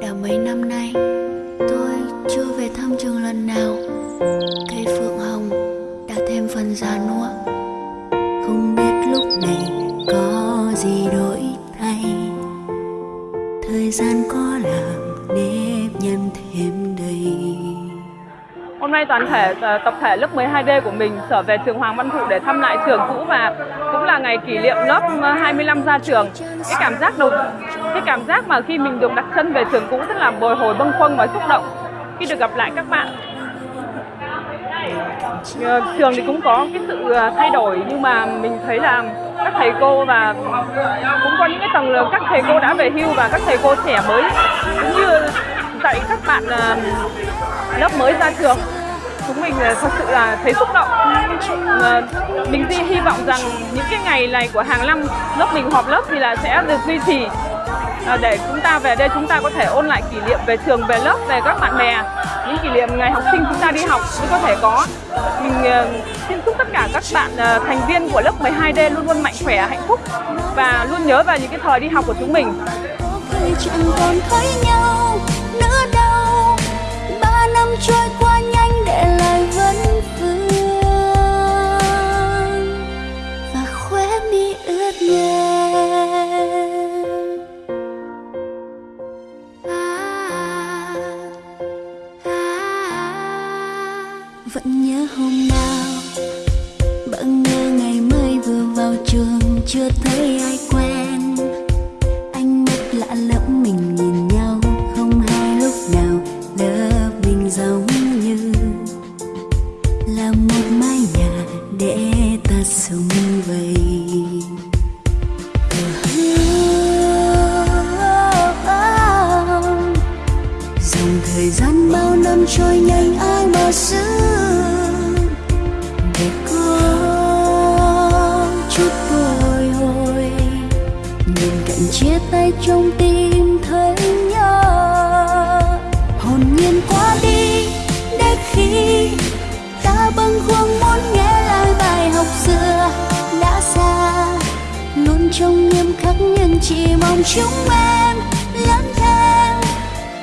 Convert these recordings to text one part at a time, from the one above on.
Đã mấy năm nay, Tôi chưa về thăm trường lần nào. Cây phượng hồng Đã thêm phần già nua. Không biết lúc này Có gì đổi thay. Thời gian có làm Nếp nhăn thêm đầy. Hôm nay toàn thể ờ, tập thể lớp 12D của mình trở về trường Hoàng Văn Thụ để thăm lại trường cũ và cũng là ngày kỷ niệm lớp ờ, 25 ra trường. Cái cảm giác đầu cảm giác mà khi mình được đặt chân về trường cũ rất là bồi hồi bâng khuâng và xúc động. Khi được gặp lại các bạn. Ờ, trường thì cũng có cái sự ờ, thay đổi, nhưng mà mình thấy là các thầy cô và cũng có những cái tầng lớp các thầy cô đã về hưu và các thầy cô trẻ mới, cũng như dạy các bạn ờ, lớp mới ra trường. Chúng mình thật sự là thấy xúc động. Mình hy vọng rằng những cái ngày này của hàng năm lớp mình họp lớp thì là sẽ được duy trì. À, để chúng ta về đây chúng ta có thể ôn lại kỷ niệm về trường, về lớp, về các bạn bè. Những kỷ niệm ngày học sinh chúng ta đi học cũng có thể có. Mình ờ, xin chúc tất cả các bạn ờ, thành viên của lớp 12D luôn luôn mạnh khỏe, hạnh phúc và luôn nhớ về những cái thời đi học của chúng mình. Chẳng còn thấy nhau nữa đâu ba năm trôi qua vẫn nhớ hôm nào. Bận nhớ ngày mới vừa vào trường, chưa thấy ai quen. Anh mắt lạ lẫm, mình nhìn nhau, không hay lúc nào lớp mình giống như là một mái nhà để ta sống vầy. Dòng thời gian bao năm trôi nhanh, ai mà giữ trong tim thấy nhớ. Hồn nhiên qua đi để khi ta bâng khuâng muốn nghe lại bài học xưa đã xa. Luôn trong nghiêm khắc nhưng chỉ mong chúng em lớn thêm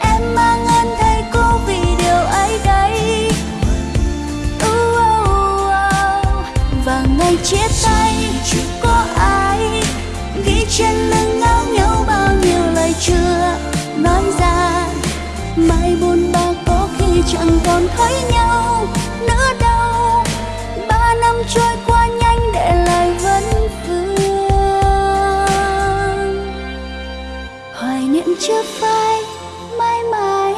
em mang ơn thầy cô vì điều ấy đây. Uh, uh, uh. và ngày chia tay có ai ghi trên lưng còn thấy nhau nữa đâu ba năm trôi qua nhanh để lại vẫn vương hoài niệm chưa phai, mãi mãi.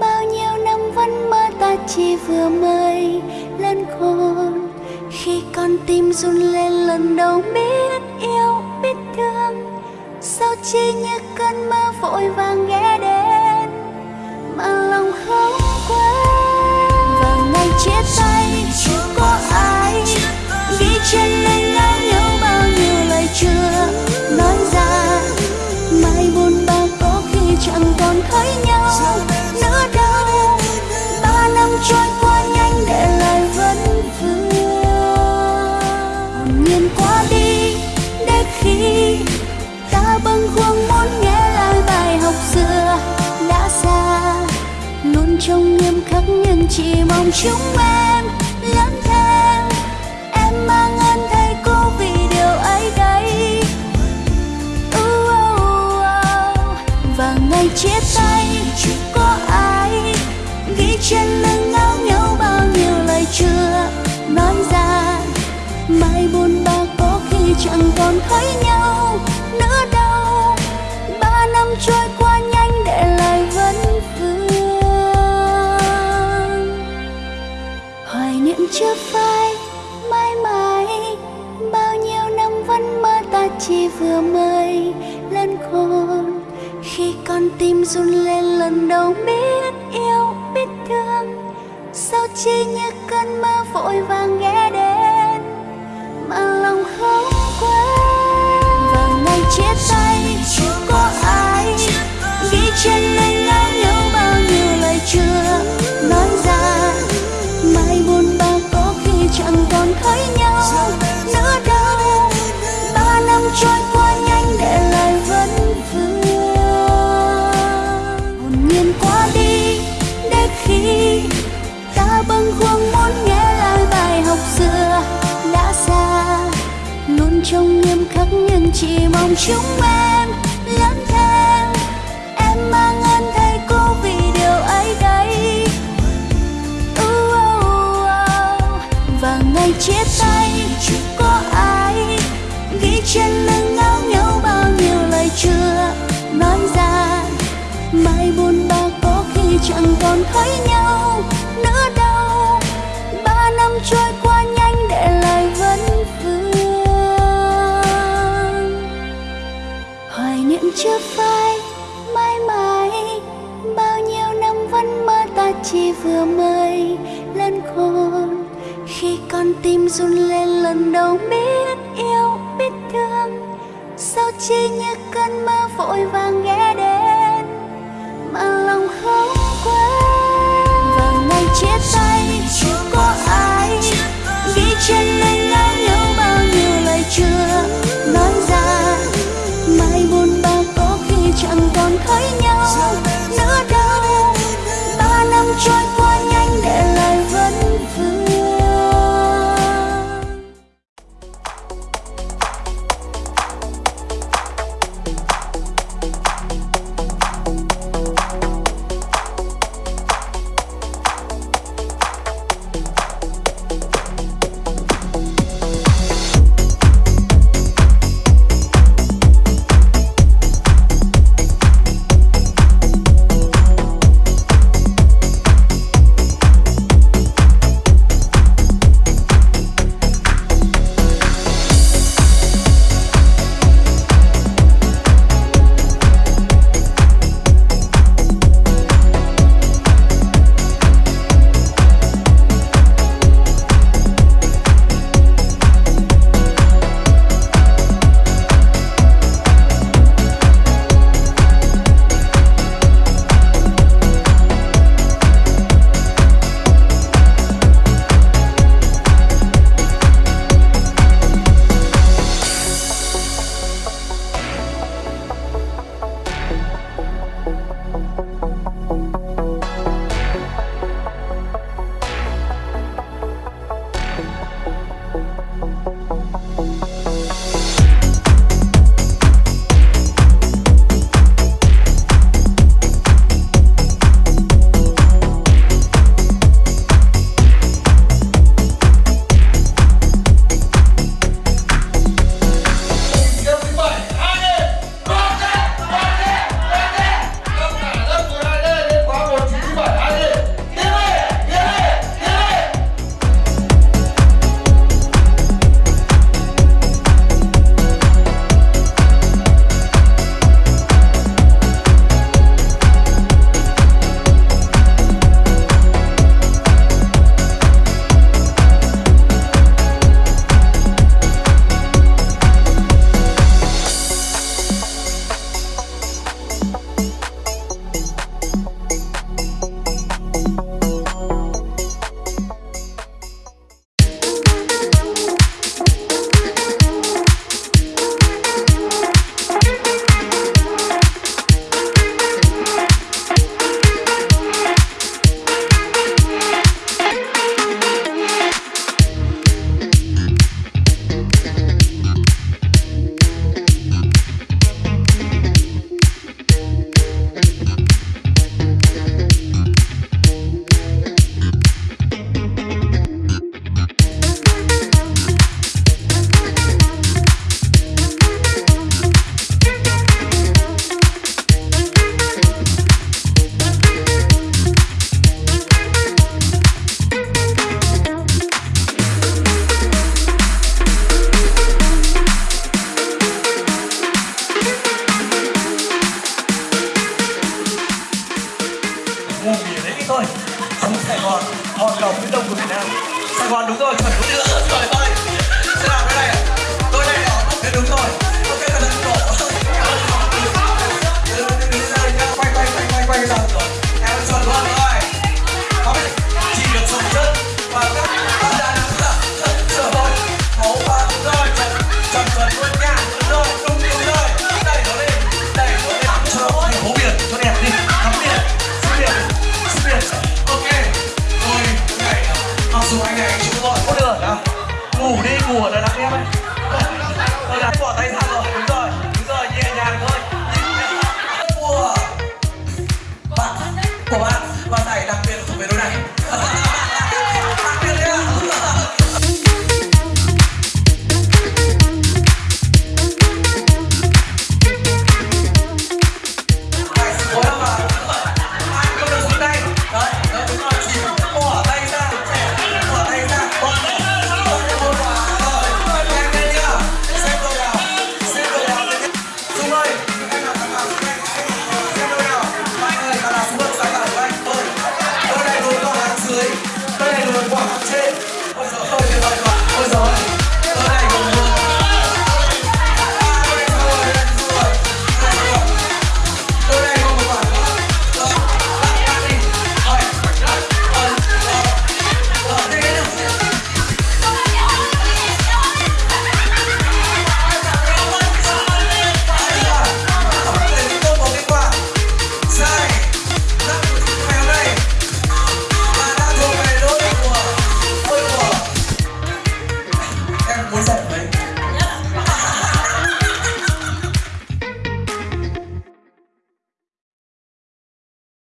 Bao nhiêu năm vẫn mơ ta chỉ vừa mới lên khôn. Khi con tim run lên lần đầu biết yêu, biết thương. Sao chỉ như cơn mơ vội vàng trong nghiêm khắc nhưng chỉ mong chúng em lớn thêm. Em mang ơn thầy cô vì điều ấy đây. Uh, uh, uh. và ngày chia tay có ai ghi trên lưng áo nhau bao nhiêu lời chưa nói ra mai buồn ba có khi chẳng còn thấy nhau. Mây vừa lên khôn. Khi con tim run lên lần đầu biết yêu, biết thương, sao chỉ như cơn mơ vội vàng ghé đến? Mà lòng không quên. Và ngày chia tay có ai ghi trên lưng chỉ mong chúng em lớn thêm. Em mang ơn thầy cô vì điều ấy đây. Uh, uh, uh. và ngày chia tay có ai ghi trên lưng áo nhau bao nhiêu lời chưa nói ra mai buồn ba có khi chẳng còn thấy nhau. Tim run lên lần đầu biết yêu, biết thương. Sao chỉ như cơn mơ vội vàng ghé đến?